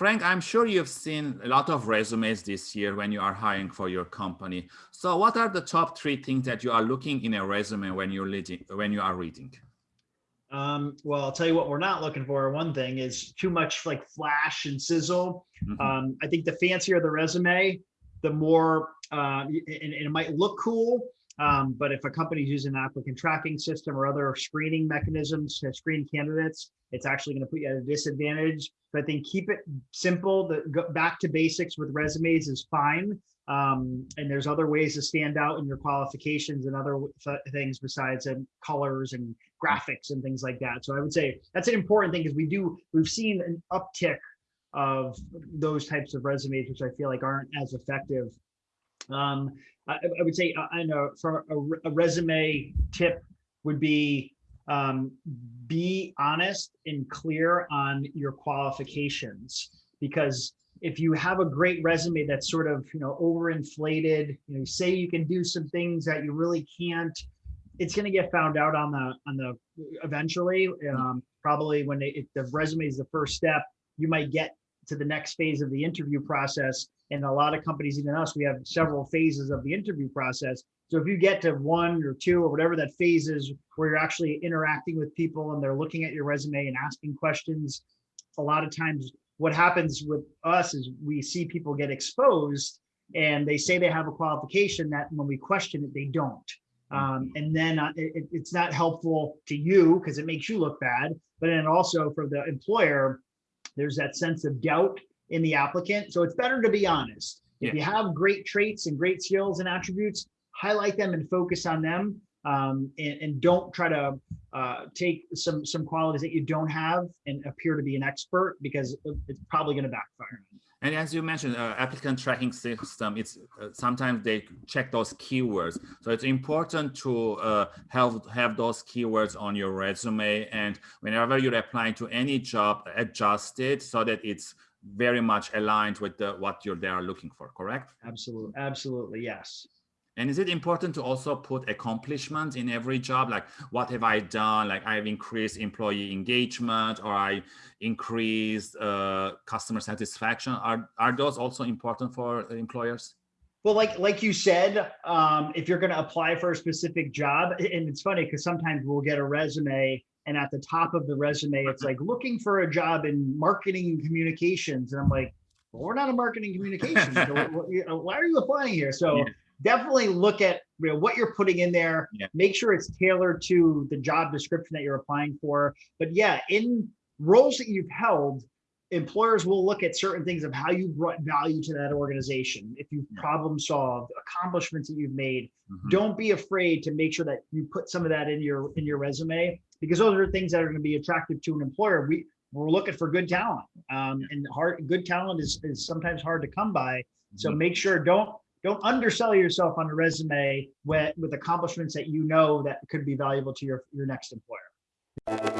Frank, I'm sure you've seen a lot of resumes this year when you are hiring for your company. So what are the top three things that you are looking in a resume when you're leading, when you are reading? Um, well, I'll tell you what we're not looking for. One thing is too much like flash and sizzle. Mhm. Um, I think the fancier the resume, the more, uh, and, and it might look cool. Um, but if a company's using an applicant tracking system or other screening mechanisms to screen candidates, it's actually going to put you at a disadvantage. But I think keep it simple. The go back to basics with resumes is fine. Um, and there's other ways to stand out in your qualifications and other things besides um, colors and graphics and things like that. So I would say that's an important thing because we do we've seen an uptick of those types of resumes, which I feel like aren't as effective. Um, I, I would say I know for a, a resume tip would be um, be honest and clear on your qualifications. Because if you have a great resume that's sort of you know overinflated you know you say you can do some things that you really can't it's going to get found out on the on the eventually. Um, probably when they, if the resume is the first step you might get to the next phase of the interview process. And a lot of companies even us we have several phases of the interview process. So if you get to one or two or whatever that phase is where you're actually interacting with people and they're looking at your resume and asking questions a lot of times what happens with us is we see people get exposed and they say they have a qualification that when we question it they don't. Um, and then uh, it, it's not helpful to you because it makes you look bad but then also for the employer there's that sense of doubt in the applicant so it's better to be honest if Yeah. you have great traits and great skills and attributes highlight them and focus on them um, and, and don't try to uh, take some some qualities that you don't have and appear to be an expert because it's probably going to backfire. And as you mentioned, uh, applicant tracking system, it's uh, sometimes they check those keywords. So it's important to uh, have, have those keywords on your resume. And whenever you're applying to any job, adjust it so that it's very much aligned with the, what you're there looking for, correct? Absolutely, absolutely, yes. And is it important to also put accomplishments in every job? Like, what have I done? Like, I've increased employee engagement or I increased uh, customer satisfaction. Are, are those also important for employers? Well, like like you said, um, if you're going to apply for a specific job, and it's funny because sometimes we'll get a resume, and at the top of the resume, it's like looking for a job in marketing and communications, and I'm like, well, we're not a marketing communications. so what- what- you know, why are you applying here? So Yeah. Definitely look at you know, what you're putting in there. Yeah. Make sure it's tailored to the job description that you're applying for. But yeah, in roles that you've held, employers will look at certain things of how you brought value to that organization. If you've Yeah. problem solved, accomplishments that you've made, Mhm. don't be afraid to make sure that you put some of that in your in your resume because those are things that are going to be attractive to an employer. We we're looking for good talent, um, and hard good talent is is sometimes hard to come by. So Mhm. make sure don't don't undersell yourself on a resume with with accomplishments that you know that could be valuable to your your next employer.